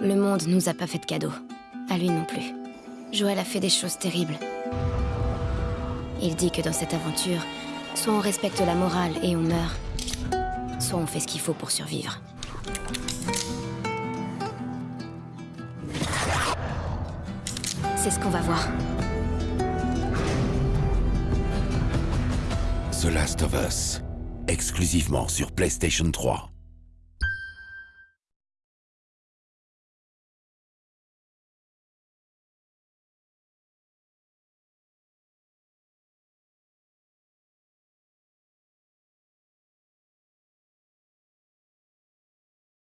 Le monde nous a pas fait de cadeau. À lui non plus. Joël a fait des choses terribles. Il dit que dans cette aventure, soit on respecte la morale et on meurt, soit on fait ce qu'il faut pour survivre. C'est ce qu'on va voir. The Last of Us, exclusivement sur PlayStation 3.